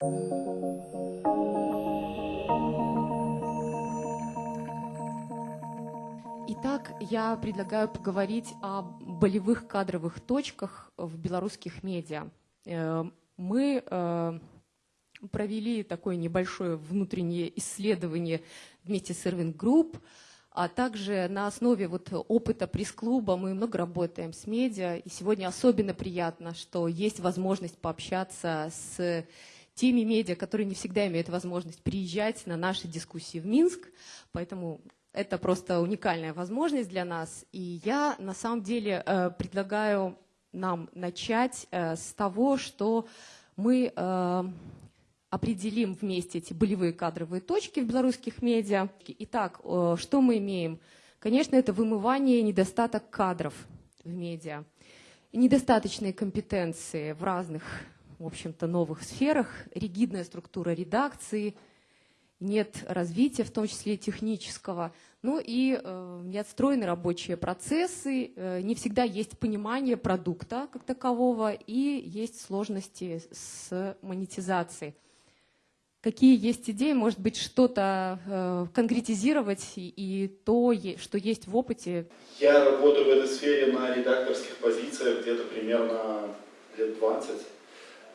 Итак, я предлагаю поговорить о болевых кадровых точках в белорусских медиа. Э, мы э, провели такое небольшое внутреннее исследование вместе с Irving Group, а также на основе вот опыта пресс-клуба мы много работаем с медиа, и сегодня особенно приятно, что есть возможность пообщаться с теми медиа, которые не всегда имеют возможность приезжать на наши дискуссии в Минск, поэтому это просто уникальная возможность для нас. И я на самом деле э, предлагаю нам начать э, с того, что мы э, определим вместе эти болевые кадровые точки в белорусских медиа. Итак, что мы имеем? Конечно, это вымывание недостаток кадров в медиа. Недостаточные компетенции в разных, в общем-то, новых сферах, ригидная структура редакции – нет развития, в том числе технического, ну и э, не отстроены рабочие процессы, э, не всегда есть понимание продукта как такового и есть сложности с монетизацией. Какие есть идеи, может быть, что-то э, конкретизировать и, и то, что есть в опыте? Я работаю в этой сфере на редакторских позициях где-то примерно лет 20.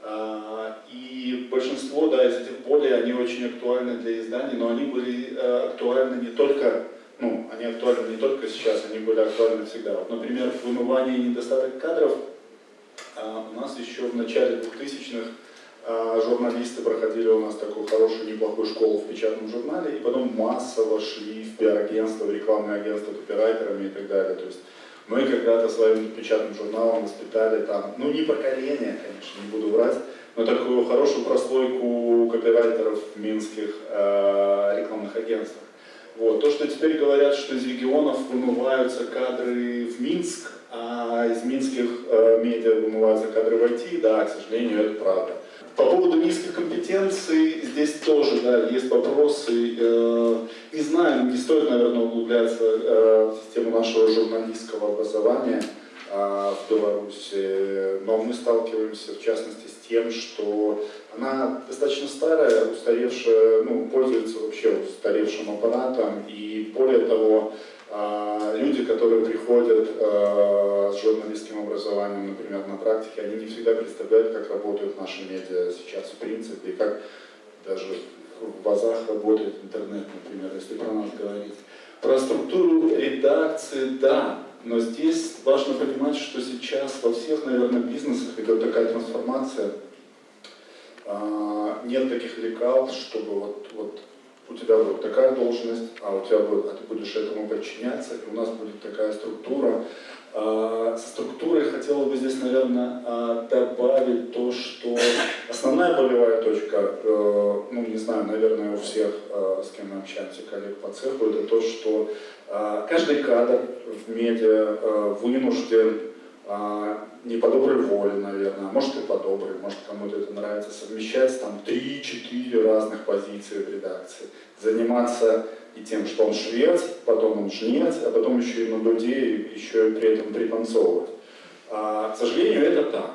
А, и большинство да, из этих болей, они очень актуальны для изданий, но они были э, актуальны не только, ну, они актуальны не только сейчас, они были актуальны всегда. Вот, например, вымывание и недостаток кадров а, у нас еще в начале 2000-х а, журналисты проходили у нас такую хорошую, неплохую школу в печатном журнале, и потом массово шли в пиар-агентство, в рекламное агентство копирайтерами и так далее. То есть мы когда-то своим печатным журналом воспитали там, ну не поколение, конечно, не буду врать, но такую хорошую прослойку копирайтеров в минских э, рекламных агентствах. Вот. То, что теперь говорят, что из регионов вымываются кадры в Минск, а из минских э, медиа вымываются кадры в IT, да, к сожалению, это правда. По поводу низких компетенций, здесь тоже да, есть вопросы. Э, не знаю, не стоит, наверное, углубляться э, в систему нашего журналистского образования э, в Беларуси, но мы сталкиваемся, в частности, с тем, что она достаточно старая, устаревшая, ну, пользуется вообще устаревшим аппаратом, и более того, люди, которые приходят а, с журналистским образованием, например, на практике, они не всегда представляют, как работают наши медиа сейчас в принципе, и как даже в базах работает интернет, например, если про нас говорить. Про структуру редакции, да, но здесь важно понимать, что сейчас во всех, наверное, бизнесах идет такая трансформация. А, нет таких лекал, чтобы вот, вот у тебя будет такая должность, а у тебя будет, а ты будешь этому подчиняться, и у нас будет такая структура. А, со структурой хотела бы здесь, наверное, а, добавить то, что основная болевая точка, э, ну, не знаю, наверное, у всех, э, с кем мы общаемся, коллег по цеху, это то, что а, каждый кадр в медиа э, вынужден не по доброй воле, наверное, а может и по доброй, может кому-то это нравится, совмещать там 3-4 разных позиции в редакции, заниматься и тем, что он швец, потом он жнец, а потом еще и на дуде, еще и при этом пританцовывать. А, к сожалению, это так.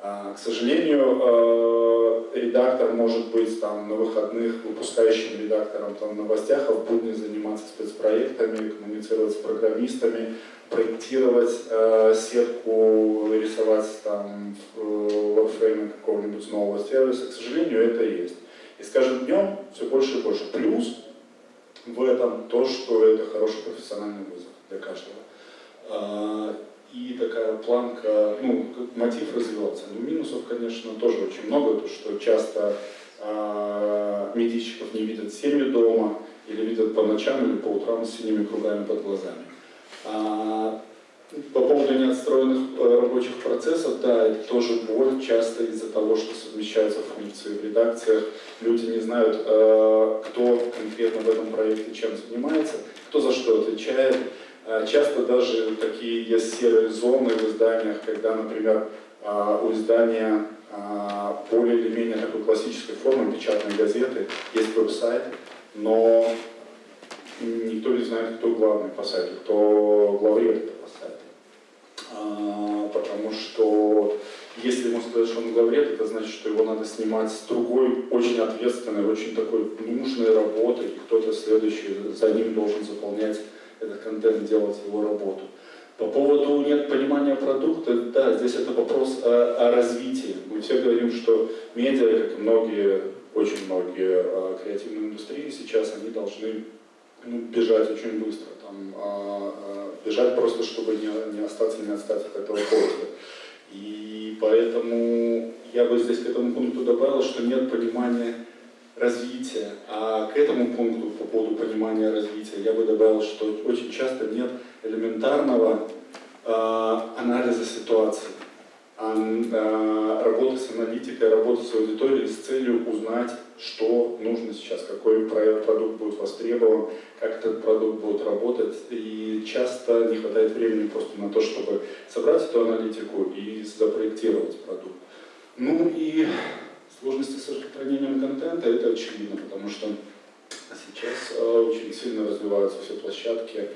А, к сожалению, э, редактор может быть там, на выходных выпускающим редактором там, новостях, а в будни заниматься спецпроектами, коммуницировать с программистами, проектировать э, сетку, рисовать там в Warframe какого-нибудь нового сервиса. К сожалению, это есть. И с каждым днем все больше и больше. Плюс в этом то, что это хороший профессиональный вызов для каждого. И такая планка, ну, мотив развиваться. Но минусов, конечно, тоже очень много, то что часто э, медийщиков не видят семью дома, или видят по ночам, или по утрам с синими кругами под глазами. А, по поводу неотстроенных э, рабочих процессов, да, это тоже боль, часто из-за того, что совмещаются функции в редакциях. Люди не знают, э, кто конкретно в этом проекте чем занимается, кто за что отвечает. А, часто даже такие есть серые зоны в изданиях, когда, например, а, у издания а, более или менее такой классической формы печатной газеты есть веб-сайт, но никто не знает, кто главный по сайту, кто главред по сайту. Потому что Если ему сказать, что он главред, это значит, что его надо снимать с другой, очень ответственной, очень такой нужной работы, и кто-то следующий за ним должен заполнять этот контент, делать его работу. По поводу нет понимания продукта, да, здесь это вопрос о, о развитии. Мы все говорим, что медиа, как и многие, очень многие э, креативные индустрии сейчас, они должны ну, бежать очень быстро. Там, э, э, бежать просто, чтобы не, не остаться, не отстать от этого поезда. И поэтому я бы здесь к этому пункту добавил, что нет понимания развития. А к этому пункту по поводу понимания развития я бы добавил, что очень часто нет элементарного э, анализа ситуации, а, э, работы с аналитикой, работы с аудиторией с целью узнать, что нужно сейчас, какой продукт будет востребован, как этот продукт будет работать. И часто не хватает времени просто на то, чтобы собрать эту аналитику и запроектировать продукт. Ну и сложности с распространением контента, это очевидно, потому что сейчас э, очень сильно развиваются все площадки,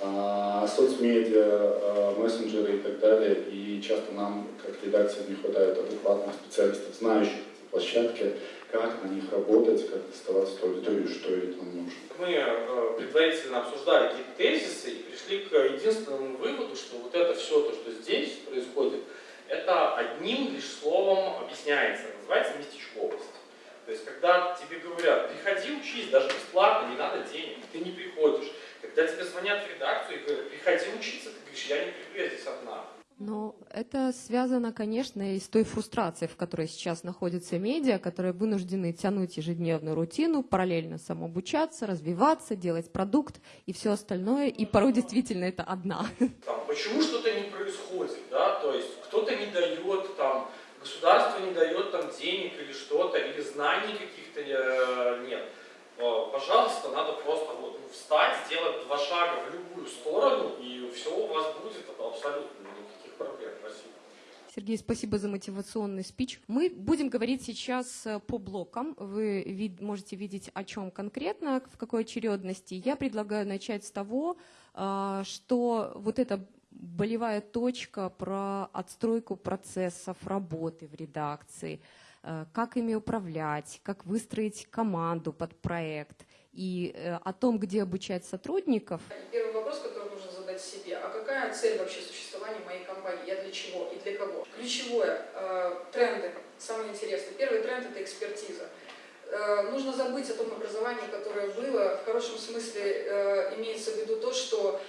а, соцмедиа, а, мессенджеры и так далее. И часто нам, как редакции, не хватает адекватных специалистов, знающих эти площадки, как на них работать, как доставать эту аудиторию, что ей там нужно. Мы э, предварительно обсуждали какие-то тезисы и пришли к единственному выводу, что вот это все, то, что здесь происходит, это одним лишь словом объясняется, называется местечковость. То есть, когда тебе говорят, приходи учись, даже бесплатно, не надо денег, ты не приходишь. Когда тебе звонят в редакцию и говорят, приходи учиться, ты говоришь, я не приду, я здесь одна. Но это связано, конечно, и с той фрустрацией, в которой сейчас находятся медиа, которые вынуждены тянуть ежедневную рутину, параллельно самообучаться, развиваться, делать продукт и все остальное, и порой действительно это одна. Там, почему что-то не происходит, да, то есть кто-то не дает, там, государство не дает там денег или что-то, или знаний каких-то э, нет. Пожалуйста, надо просто вот, ну, встать, сделать два шага в любую сторону, и все у вас будет абсолютно никаких проблем. Спасибо. Сергей, спасибо за мотивационный спич. Мы будем говорить сейчас э, по блокам. Вы вид можете видеть, о чем конкретно, в какой очередности. Я предлагаю начать с того, а, что вот эта болевая точка про отстройку процессов работы в редакции – Э, как ими управлять, как выстроить команду под проект и э, о том, где обучать сотрудников. Первый вопрос, который задать себе, а какая цель вообще существования моей компании, я для чего и для кого? Ключевое, э, тренды, самое интересное. Первый тренд – это экспертиза. Э, нужно забыть о том образовании, которое было. В хорошем смысле э, имеется в виду то, что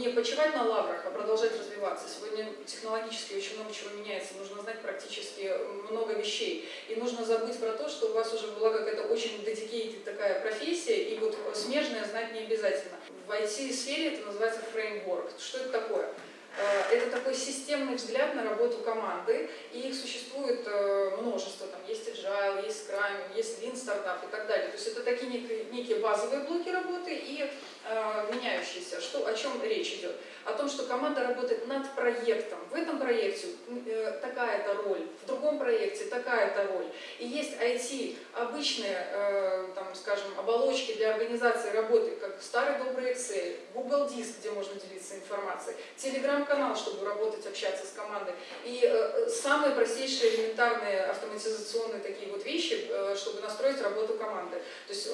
не почивать на лаврах, а продолжать развиваться. Сегодня технологически очень много чего меняется, нужно знать практически много вещей. И нужно забыть про то, что у вас уже была какая-то очень dedicated такая профессия, и вот смежное знать не обязательно. В IT-сфере это называется фреймворк. Что это такое? Э, это такой системный взгляд на работу команды, и их существует э, множество. Там есть Agile, есть Scrum, есть Lean Startup и так далее. То есть это такие некие, базовые блоки работы и э, меняющиеся. Что, о чем речь идет? О том, что команда работает над проектом. В этом проекте э, такая-то роль, в другом проекте такая-то роль. И есть IT, обычные, э, там, скажем, оболочки для организации работы, как старый добрый Excel, Google Диск, где можно делиться информацией, Telegram канал, чтобы работать, общаться с командой. И э, самые простейшие элементарные автоматизационные такие вот вещи, чтобы настроить работу команды. То есть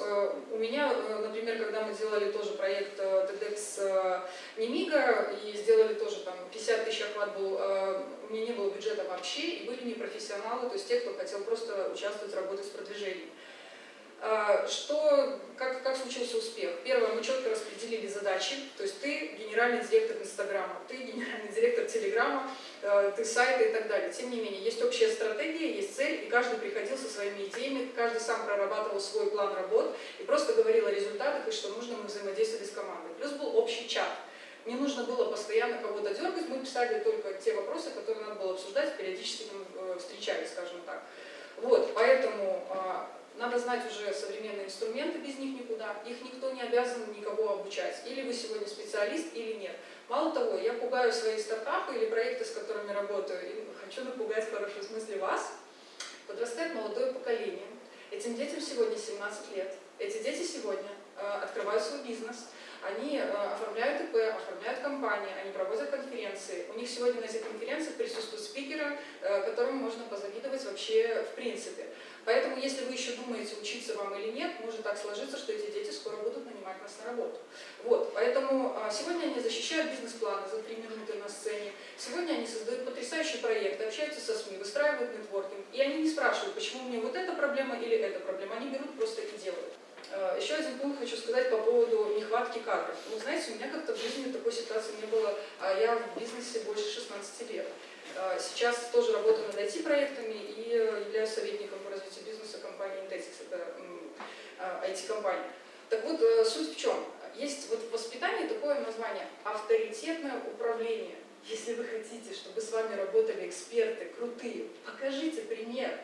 у меня, например, когда мы делали тоже проект TEDx э, И сделали тоже там 50 тысяч охват был, э, у меня не было бюджета вообще, и были непрофессионалы, то есть те, кто хотел просто участвовать, работать с продвижением. А, что, как, как случился успех? Первое, мы четко распределили задачи, то есть ты генеральный директор Инстаграма, ты генеральный директор Телеграма, э, ты сайта и так далее. Тем не менее, есть общая стратегия, есть цель, и каждый приходил со своими идеями, каждый сам прорабатывал свой план работ и просто говорил о результатах и что нужно мы взаимодействовали с командой. Плюс был общий чат. Не нужно было постоянно кого-то дергать, мы писали только те вопросы, которые надо было обсуждать, периодически там, э, встречались, скажем так. Вот, поэтому а, надо знать уже современные инструменты, без них никуда. Их никто не обязан никого обучать. Или вы сегодня специалист, или нет. Мало того, я пугаю свои стартапы или проекты, с которыми работаю, и хочу напугать в хорошем смысле вас. Подрастает молодое поколение. Этим детям сегодня 17 лет. Эти дети сегодня э, открывают свой бизнес, Они оформляют ИП, оформляют компании, они проводят конференции. У них сегодня на этих конференциях присутствуют спикеры, которым можно позавидовать вообще в принципе. Поэтому, если вы еще думаете, учиться вам или нет, может так сложиться, что эти дети скоро будут нанимать нас на работу. Вот, поэтому а, сегодня они защищают бизнес-планы за три минуты на сцене, сегодня они создают потрясающие проекты, общаются со СМИ, выстраивают нетворкинг, и они не спрашивают, почему у меня вот эта проблема или эта проблема, они берут просто и делают. А, еще один пункт хочу сказать по поводу нехватки кадров. Ну, знаете, у меня как-то в жизни такой ситуации не было, а я в бизнесе больше 16 лет. А, сейчас тоже работаю над IT-проектами и э, являюсь советником по развитию бизнеса компании Indetix, это IT-компания. А, так вот, э, суть в чем? Есть вот в воспитании такое название «авторитетное управление». Если вы хотите, чтобы с вами работали эксперты крутые, покажите пример.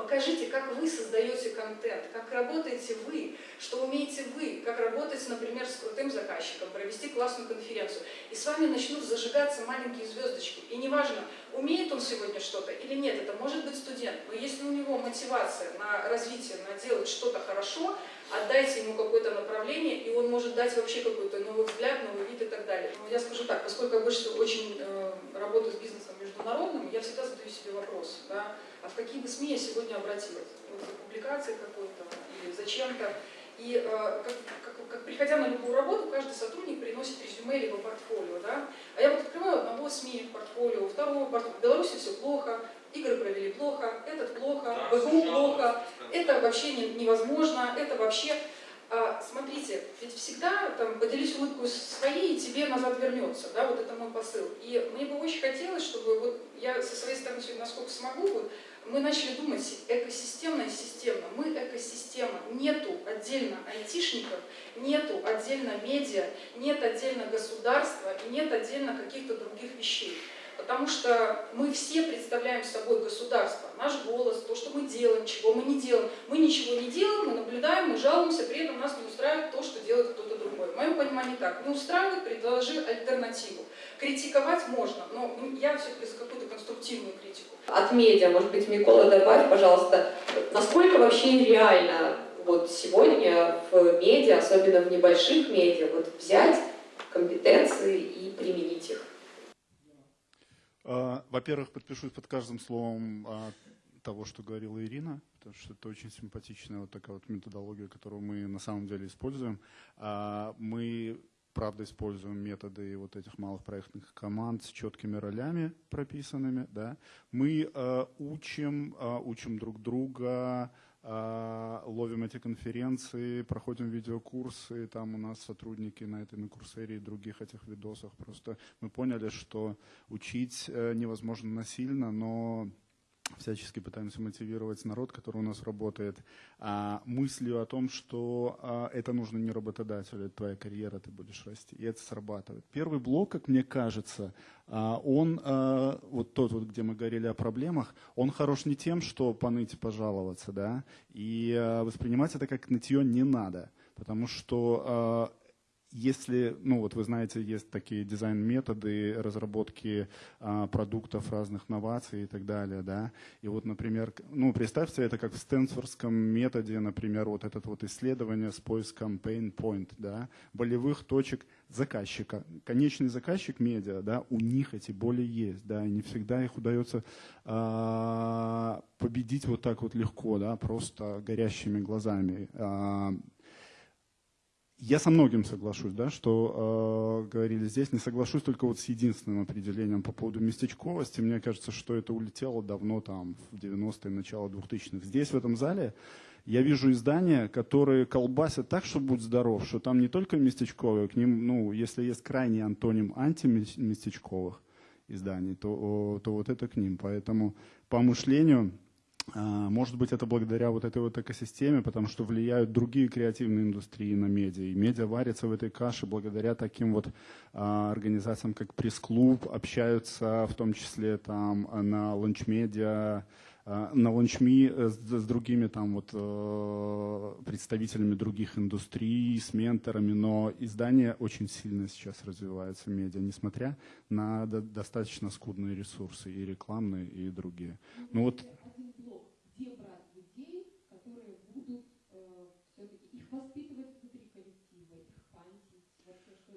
Покажите, как вы создаете контент, как работаете вы, что умеете вы, как работать, например, с крутым заказчиком, провести классную конференцию. И с вами начнут зажигаться маленькие звездочки. И неважно, умеет он сегодня что-то или нет, это может быть студент, но если у него мотивация на развитие, на делать что-то хорошо, отдайте ему какое-то направление, и он может дать вообще какой-то новый взгляд, новый вид и так далее. Но я скажу так, поскольку я больше очень э, работаю с бизнесом международным, я всегда задаю себе вопрос, да, а в какие бы СМИ я сегодня обратилась? Вот за публикацией какой-то или зачем-то. И э, как, как, как, приходя на любую работу, каждый сотрудник приносит резюме либо портфолио. Да? А я вот открываю одного СМИ портфолио, второго портфолио. В Беларуси все плохо, игры провели плохо, этот плохо, да, БГУ плохо, это вообще не, невозможно, это вообще... А, смотрите, ведь всегда там, поделись улыбкой своей, и тебе назад вернется, да, вот это мой посыл. И мне бы очень хотелось, чтобы вот я со своей стороны насколько смогу, вот, мы начали думать экосистемно и системно. Мы экосистема. Нету отдельно айтишников, нету отдельно медиа, нет отдельно государства и нет отдельно каких-то других вещей. Потому что мы все представляем собой государство, наш голос, то, что мы делаем, чего мы не делаем. Мы ничего не делаем, мы наблюдаем, мы жалуемся, при этом нас не устраивает то, что делает кто-то моем понимании так. Не устраивает, предложи альтернативу. Критиковать можно, но я все-таки за какую-то конструктивную критику. От медиа, может быть, Микола, добавь, пожалуйста, насколько вообще реально вот сегодня в медиа, особенно в небольших медиа, вот взять компетенции и применить их? А, во-первых, подпишусь под каждым словом а, того, что говорила Ирина, потому что это очень симпатичная вот такая вот методология, которую мы на самом деле используем. А, мы правда используем методы вот этих малых проектных команд с четкими ролями прописанными. Да. Мы э, учим, э, учим друг друга, ловим эти конференции, проходим видеокурсы, там у нас сотрудники на этой на курсере и других этих видосах. Просто мы поняли, что учить э, невозможно насильно, но всячески пытаемся мотивировать народ, который у нас работает, а, мыслью о том, что а, это нужно не работодателю, это твоя карьера, ты будешь расти. И это срабатывает. Первый блок, как мне кажется, а, он, а, вот тот, вот, где мы говорили о проблемах, он хорош не тем, что поныть и пожаловаться, да, и а, воспринимать это как нытье не надо. Потому что а, если, ну вот вы знаете, есть такие дизайн-методы разработки а, продуктов разных новаций и так далее, да, и вот, например, ну представьте это как в Стэнфордском методе, например, вот это вот исследование с поиском pain point, да, болевых точек заказчика. Конечный заказчик медиа, да, у них эти боли есть, да, и не всегда их удается а, победить вот так вот легко, да, просто горящими глазами. А, я со многим соглашусь, да, что э, говорили здесь. Не соглашусь только вот с единственным определением по поводу местечковости. Мне кажется, что это улетело давно там в 90-е, начало 2000-х. Здесь, в этом зале, я вижу издания, которые колбасят так, что будь здоров, что там не только местечковые, к ним, ну, если есть крайний антоним антиместечковых изданий, то, то вот это к ним. Поэтому по мышлению может быть, это благодаря вот этой вот экосистеме, потому что влияют другие креативные индустрии на медиа. И медиа варятся в этой каше благодаря таким вот а, организациям, как пресс-клуб, общаются в том числе там на ланч-медиа, а, на ланчми с, с другими там вот э, представителями других индустрий, с менторами, но издание очень сильно сейчас развивается медиа, несмотря на до, достаточно скудные ресурсы и рекламные, и другие. Ну вот где брать людей, которые будут э, все-таки их воспитывать внутри коллектива, их памятить, вообще что?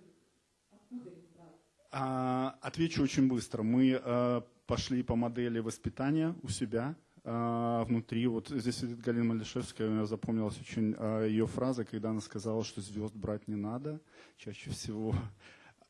Откуда их брать? А, отвечу очень быстро. Мы э, пошли по модели воспитания у себя э, внутри. Вот здесь сидит Галина Малишевская, у меня запомнилась очень э, ее фраза, когда она сказала, что звезд брать не надо. Чаще всего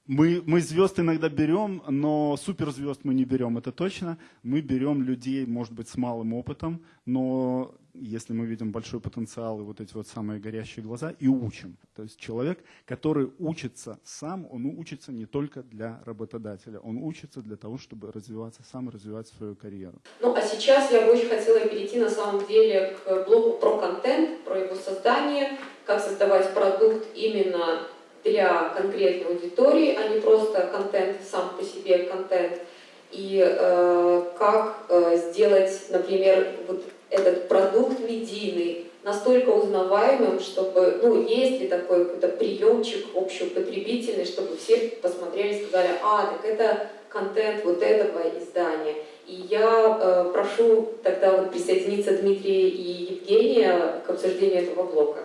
мы, мы звезд иногда берем, но суперзвезд мы не берем, это точно. Мы берем людей, может быть, с малым опытом, но если мы видим большой потенциал и вот эти вот самые горящие глаза, и учим. То есть человек, который учится сам, он учится не только для работодателя, он учится для того, чтобы развиваться сам, развивать свою карьеру. Ну а сейчас я бы очень хотела перейти на самом деле к блоку про контент, про его создание, как создавать продукт именно для конкретной аудитории, а не просто контент сам по себе контент. И э, как э, сделать, например, вот этот продукт медийный настолько узнаваемым, чтобы, ну, есть ли такой какой-то приемчик общеупотребительный, чтобы все посмотрели и сказали, а, так это контент вот этого издания. И я э, прошу тогда вот присоединиться Дмитрия и Евгения к обсуждению этого блока.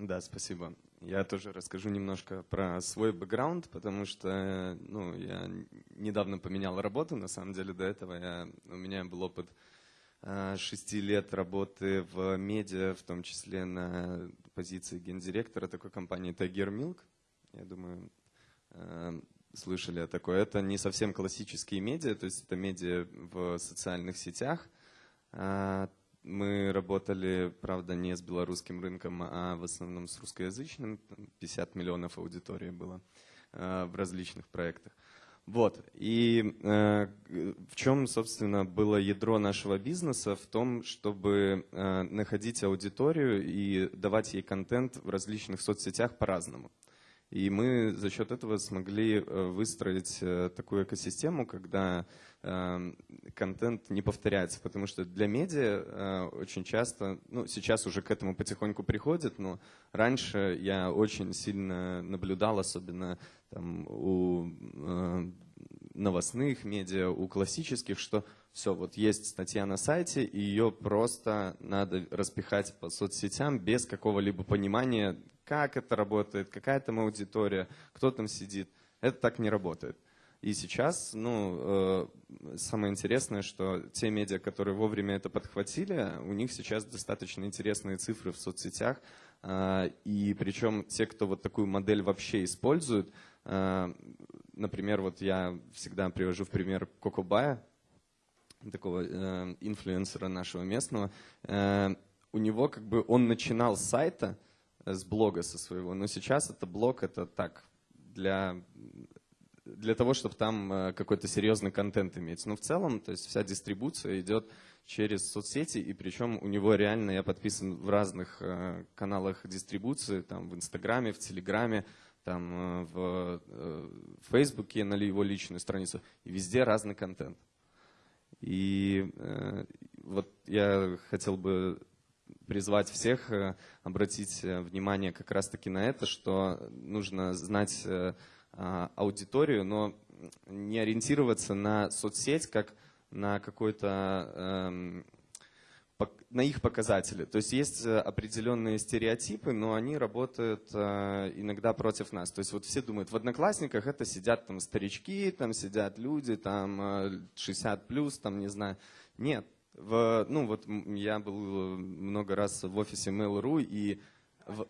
Да, спасибо. Я тоже расскажу немножко про свой бэкграунд, потому что ну, я недавно поменял работу, на самом деле до этого я, у меня был опыт э, шести лет работы в медиа, в том числе на позиции гендиректора такой компании Tiger Milk. Я думаю, э, слышали о такой. Это не совсем классические медиа, то есть это медиа в социальных сетях. Мы работали, правда, не с белорусским рынком, а в основном с русскоязычным. 50 миллионов аудитории было э, в различных проектах. Вот. И э, в чем, собственно, было ядро нашего бизнеса? В том, чтобы э, находить аудиторию и давать ей контент в различных соцсетях по-разному. И мы за счет этого смогли э, выстроить э, такую экосистему, когда Эм, контент не повторяется, потому что для медиа э, очень часто, ну сейчас уже к этому потихоньку приходит, но раньше я очень сильно наблюдал, особенно там, у новостных медиа, у классических, что все, вот есть статья на сайте, и ее просто надо распихать по соцсетям без какого-либо понимания, как это работает, какая там аудитория, кто там сидит. Это так не работает. И сейчас, ну, э, самое интересное, что те медиа, которые вовремя это подхватили, у них сейчас достаточно интересные цифры в соцсетях. Э, и причем те, кто вот такую модель вообще используют, э, например, вот я всегда привожу в пример Кокобая, такого э, инфлюенсера нашего местного, э, у него как бы он начинал с сайта, э, с блога со своего, но сейчас это блог, это так, для для того, чтобы там э, какой-то серьезный контент иметь. Но в целом, то есть вся дистрибуция идет через соцсети, и причем у него реально, я подписан в разных э, каналах дистрибуции, там в Инстаграме, в Телеграме, там э, в Фейсбуке на его личную страницу, и везде разный контент. И вот я хотел бы призвать всех обратить внимание как раз-таки на это, что нужно знать а, аудиторию, но не ориентироваться на соцсеть как на какой-то эм, на их показатели. То есть есть э, определенные стереотипы, но они работают э, иногда против нас. То есть вот все думают, в Одноклассниках это сидят там старички, там сидят люди, там 60 э, плюс, там не знаю. Нет. В, ну вот я был много раз в офисе Mail.ru и... В...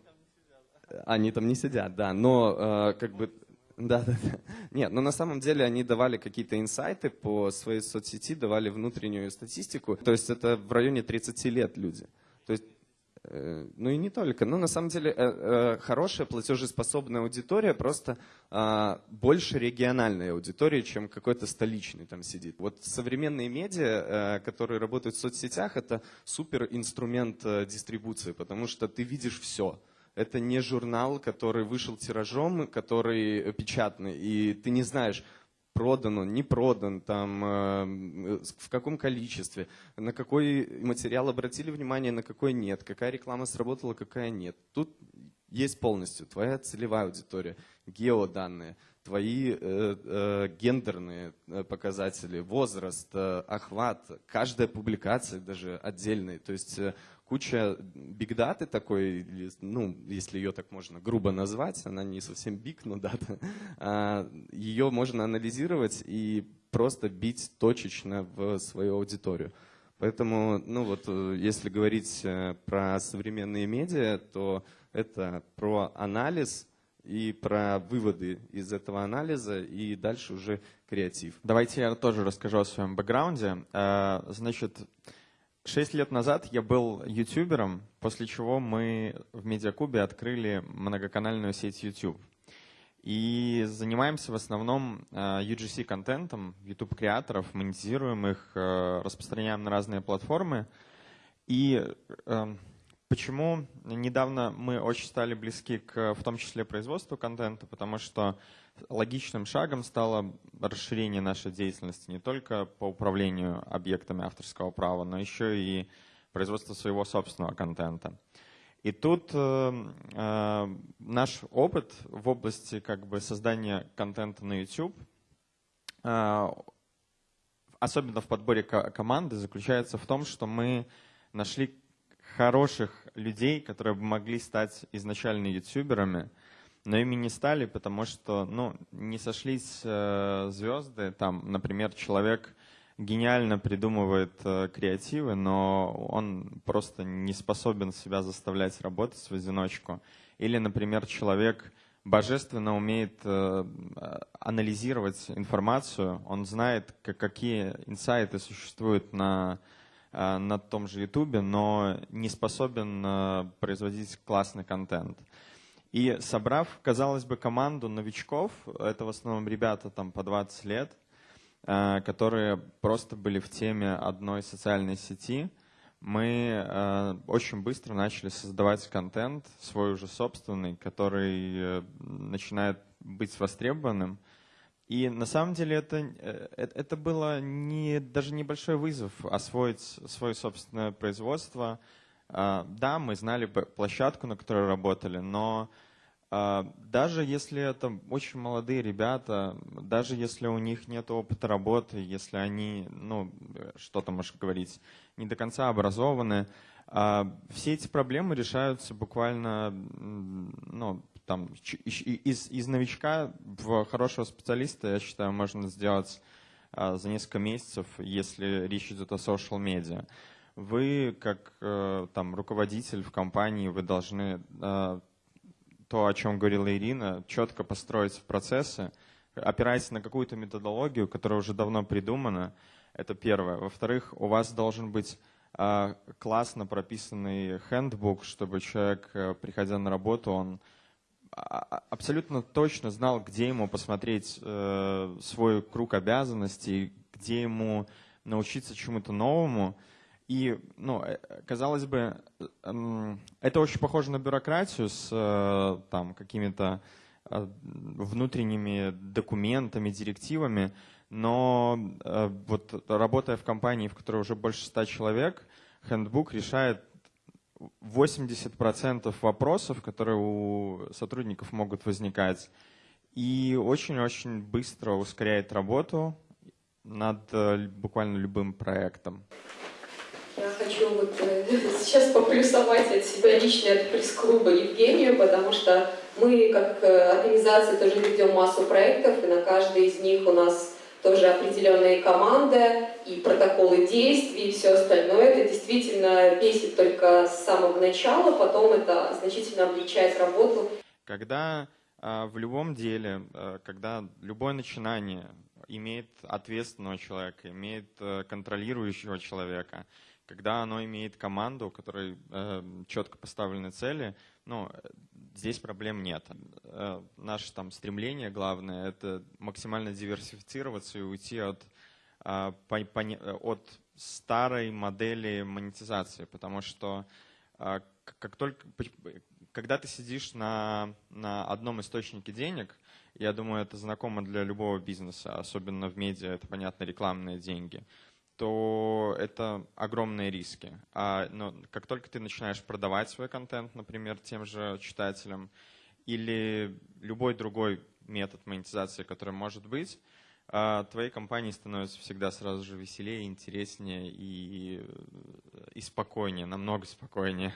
Они там не сидят, да. Но как бы да, да, да. Нет, но на самом деле они давали какие-то инсайты по своей соцсети, давали внутреннюю статистику. То есть это в районе 30 лет люди. То есть, э, ну и не только. Но на самом деле э, э, хорошая платежеспособная аудитория просто э, больше региональной аудитории, чем какой-то столичный там сидит. Вот современные медиа, которые работают в соцсетях, это супер инструмент дистрибуции, потому что ты видишь все это не журнал, который вышел тиражом, который печатный, и ты не знаешь, продан он, не продан, там, э, в каком количестве, на какой материал обратили внимание, на какой нет, какая реклама сработала, какая нет. Тут есть полностью твоя целевая аудитория, геоданные, твои э, э, гендерные э, показатели, возраст, э, охват, каждая публикация даже отдельная. То есть э, куча бигдаты такой, ну, если ее так можно грубо назвать, она не совсем биг, но дата, ее можно анализировать и просто бить точечно в свою аудиторию. Поэтому, ну вот, э, если говорить э, про современные медиа, то это про анализ и про выводы из этого анализа, и дальше уже креатив. Давайте я тоже расскажу о своем бэкграунде. Э, значит, шесть лет назад я был ютубером, после чего мы в Медиакубе открыли многоканальную сеть YouTube. И занимаемся в основном UGC-контентом, YouTube-креаторов, монетизируем их, распространяем на разные платформы. И эм, почему недавно мы очень стали близки к, в том числе, производству контента, потому что логичным шагом стало расширение нашей деятельности не только по управлению объектами авторского права, но еще и производство своего собственного контента. И тут э, э, наш опыт в области как бы создания контента на YouTube, э, особенно в подборе команды, заключается в том, что мы нашли хороших людей, которые могли стать изначально ютуберами, но ими не стали, потому что ну, не сошлись э, звезды. Там, например, человек гениально придумывает э, креативы, но он просто не способен себя заставлять работать в одиночку. Или, например, человек божественно умеет э, анализировать информацию, он знает, какие инсайты существуют на, на том же Ютубе, но не способен производить классный контент. И собрав, казалось бы, команду новичков, это в основном ребята там по 20 лет, Э, которые просто были в теме одной социальной сети, мы э, очень быстро начали создавать контент, свой уже собственный, который э, начинает быть востребованным. И на самом деле это, это было не, даже небольшой вызов освоить свое собственное производство. Да, мы знали площадку, на которой работали, но а, даже если это очень молодые ребята, даже если у них нет опыта работы, если они, ну, что то можешь говорить, не до конца образованы, а, все эти проблемы решаются буквально, ну, там, из, из новичка в хорошего специалиста, я считаю, можно сделать а, за несколько месяцев, если речь идет о social медиа. Вы, как э, там, руководитель в компании, вы должны то, о чем говорила Ирина, четко построить процессы, опираясь на какую-то методологию, которая уже давно придумана. Это первое. Во-вторых, у вас должен быть э, классно прописанный хендбук, чтобы человек, э, приходя на работу, он абсолютно точно знал, где ему посмотреть э, свой круг обязанностей, где ему научиться чему-то новому. И, ну, э, казалось бы, эм, это очень похоже на бюрократию с э, там какими-то э, внутренними документами, директивами, но вот работая в компании, в которой уже больше ста человек, Handbook решает 80% вопросов, которые у сотрудников могут возникать, и очень-очень быстро ускоряет работу над буквально любым проектом. Я хочу вот э, сейчас поплюсовать от себя лично от пресс-клуба Евгению, потому что мы как э, организация тоже ведем массу проектов, и на каждой из них у нас тоже определенная команда и протоколы действий и все остальное. Это действительно бесит только с самого начала, потом это значительно облегчает работу. Когда э, в любом деле, э, когда любое начинание имеет ответственного человека, имеет э, контролирующего человека, когда оно имеет команду, у которой э, четко поставлены цели, ну, здесь проблем нет. Э, наше там стремление главное – это максимально диверсифицироваться и уйти от, э, по, по, от старой модели монетизации, потому что э, как только, когда ты сидишь на, на одном источнике денег, я думаю, это знакомо для любого бизнеса, особенно в медиа, это, понятно, рекламные деньги – то это огромные риски. А, но как только ты начинаешь продавать свой контент, например, тем же читателям, или любой другой метод монетизации, который может быть, а, твоей компании становится всегда сразу же веселее, интереснее и, и спокойнее, намного спокойнее.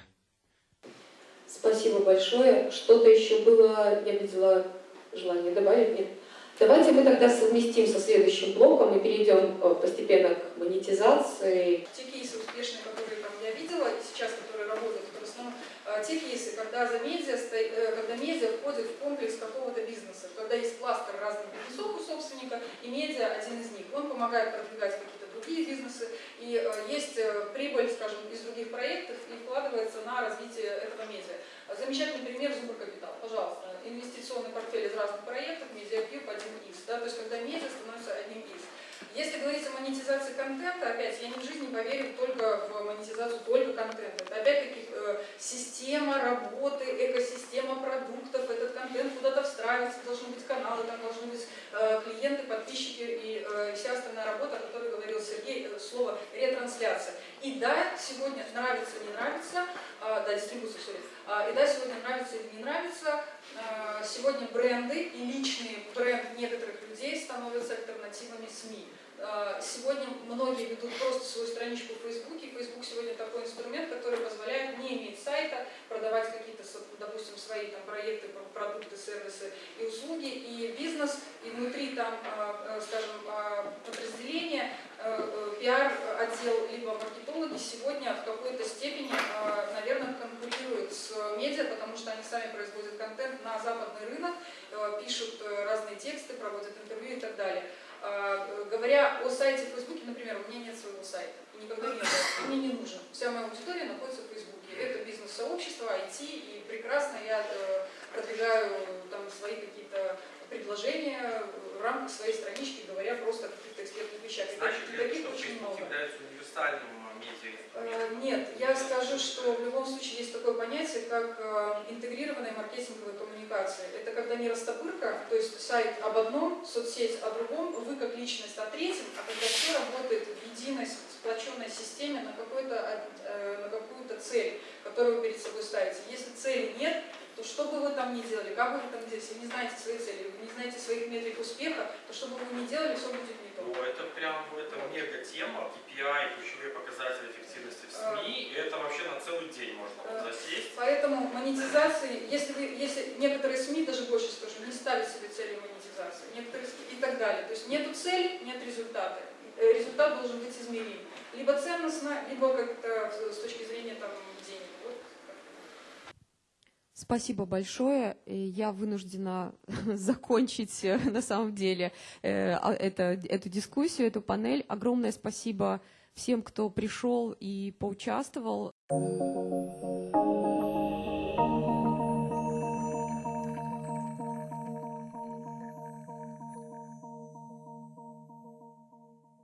Спасибо большое. Что-то еще было, я видела желание добавить? Нет? Давайте мы тогда совместим со следующим блоком и перейдем э, постепенно к монетизации. Те кейсы успешные, которые там, я видела, и сейчас, которые работают, это в основном э, те кейсы, когда, за медиа, э, когда медиа входит в комплекс какого-то бизнеса, когда есть кластер разных бизнесов у собственника, и медиа один из них. Он помогает продвигать какие-то другие бизнесы, и есть прибыль, скажем, из других проектов, и вкладывается на развитие этого медиа. Замечательный пример Зубркапитал. Пожалуйста, инвестиционный портфель из разных проектов, медиакьюб один из. Да, то есть когда медиа становится одним из. Если говорить о монетизации контента, опять, я ни в жизни поверю только в монетизацию только контента. Это опять-таки э, система работы, экосистема продуктов, этот контент куда-то встраивается, должны быть каналы, там должны быть э, клиенты, подписчики и э, вся остальная работа, о которой говорил Сергей, э, слово ретрансляция. И да, сегодня нравится, не нравится, э, да, дистрибуция, э, и да, сегодня нравится или не нравится, э, сегодня бренды и личный бренд некоторых людей становятся альтернативами СМИ. А, сегодня многие ведут просто свою страничку в Фейсбуке. Фейсбук сегодня такой инструмент, который позволяет не иметь сайта, продавать какие-то, допустим, свои там, проекты, продукты, сервисы и услуги, и бизнес, и внутри там, а, а, скажем, подразделения, пиар-отдел, либо маркетологи сегодня в какой-то степени, наверное, конкурируют с медиа, потому что они сами производят контент на западный рынок, пишут э, разные тексты, проводят интервью и так далее. А, говоря о сайте в Фейсбуке, например, у меня нет своего сайта, никогда не было, мне не нужен. Вся моя аудитория находится в Фейсбуке. Это бизнес-сообщество, IT, и прекрасно я э, продвигаю там свои какие-то предложения в рамках своей странички, говоря просто о каких-то экспертных вещах. Значит, таких очень много. является универсальным Э, нет, я скажу, что в любом случае есть такое понятие, как э, интегрированная маркетинговая коммуникация. Это когда не растопырка, то есть сайт об одном, соцсеть о другом, вы как личность о третьем, а когда все работает в единой сплоченной системе на, э, какую-то цель, которую вы перед собой ставите. Если цели нет, что бы вы там ни делали, как бы вы там делали, если вы не знаете свои цели, вы не знаете своих метрик успеха, то что бы вы ни делали, все будет не то. Ну, это прям это мега тема, KPI, ключевые показатели эффективности в СМИ, и это вообще на целый день можно вот засесть. Поэтому монетизации, если вы, если некоторые СМИ, даже больше скажу, не ставят себе цели монетизации, некоторые и так далее. То есть нету цели, нет результата. Э, результат должен быть измерим. Либо ценностно, либо как-то с точки зрения там, Спасибо большое. Я вынуждена закончить э, на самом деле э, а, это, эту дискуссию, эту панель. Огромное спасибо всем, кто пришел и поучаствовал.